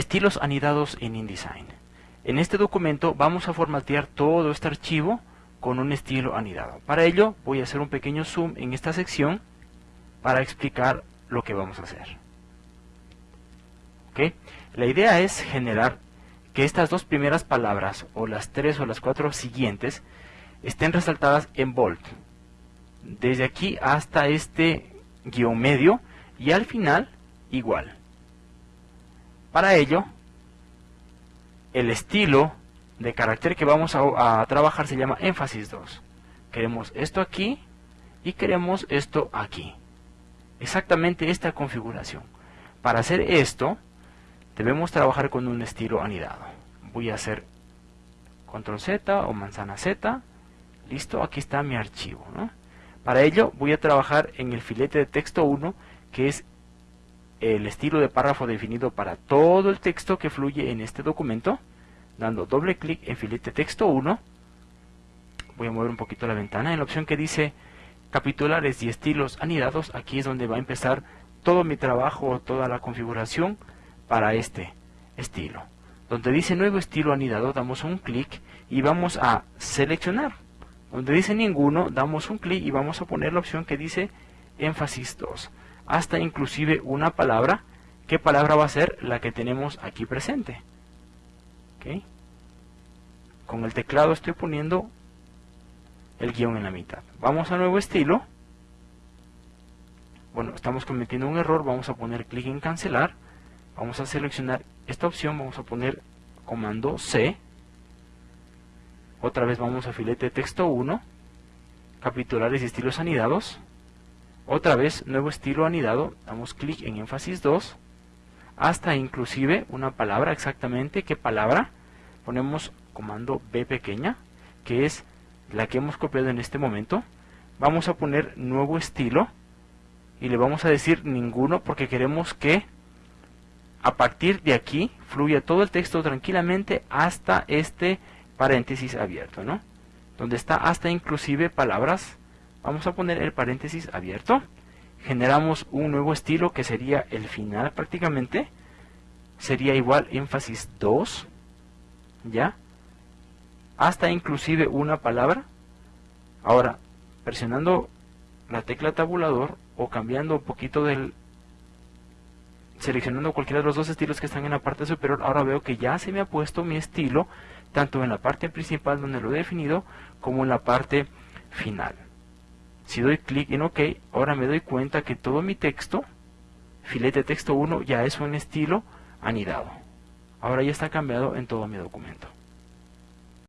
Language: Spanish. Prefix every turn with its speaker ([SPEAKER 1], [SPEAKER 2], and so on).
[SPEAKER 1] Estilos anidados en InDesign. En este documento vamos a formatear todo este archivo con un estilo anidado. Para ello voy a hacer un pequeño zoom en esta sección para explicar lo que vamos a hacer. La idea es generar que estas dos primeras palabras o las tres o las cuatro siguientes estén resaltadas en bold. Desde aquí hasta este guion medio y al final igual. Para ello, el estilo de carácter que vamos a, trabajar se llama énfasis 2. Queremos esto aquí y queremos esto aquí. Exactamente esta configuración. Para hacer esto, debemos trabajar con un estilo anidado. Voy a hacer control Z o manzana Z. Listo, aquí está mi archivo. Para ello voy a trabajar en el filete de texto 1, que es el estilo de párrafo definido para todo el texto que fluye en este documento, dando doble clic en filete texto 1. Voy a mover un poquito la ventana. En la opción que dice capitulares y estilos anidados, aquí es donde va a empezar todo mi trabajo, toda la configuración para este estilo. Donde dice nuevo estilo anidado, damos un clic y vamos a seleccionar. Donde dice ninguno, damos un clic y vamos a poner la opción que dice énfasis 2 hasta inclusive una palabra. ¿Qué palabra va a ser? La que tenemos aquí presente. Con el teclado estoy poniendo el guion en la mitad. Vamos a nuevo estilo. Bueno, estamos cometiendo un error. Vamos a poner clic en cancelar. Vamos a seleccionar esta opción. Vamos a poner comando C. Otra vez vamos a filete texto 1. Capitulares y estilos anidados. Otra vez, nuevo estilo anidado, damos clic en énfasis 2, hasta inclusive una palabra exactamente, ¿qué palabra? Ponemos comando B pequeña, que es la que hemos copiado en este momento. Vamos a poner nuevo estilo y le vamos a decir ninguno porque queremos que a partir de aquí fluya todo el texto tranquilamente hasta este paréntesis abierto, ¿no? Donde está hasta inclusive palabras Vamos a poner el paréntesis abierto. Generamos un nuevo estilo que sería el final prácticamente. Sería igual énfasis 2. ¿Ya? Hasta inclusive una palabra. Ahora, presionando la tecla tabulador o cambiando un poquito del... Seleccionando cualquiera de los dos estilos que están en la parte superior, ahora veo que ya se me ha puesto mi estilo, tanto en la parte principal donde lo he definido, como en la parte final. Si doy clic en OK, ahora me doy cuenta que todo mi texto, filete texto 1, ya es un estilo anidado. Ahora ya está cambiado en todo mi documento.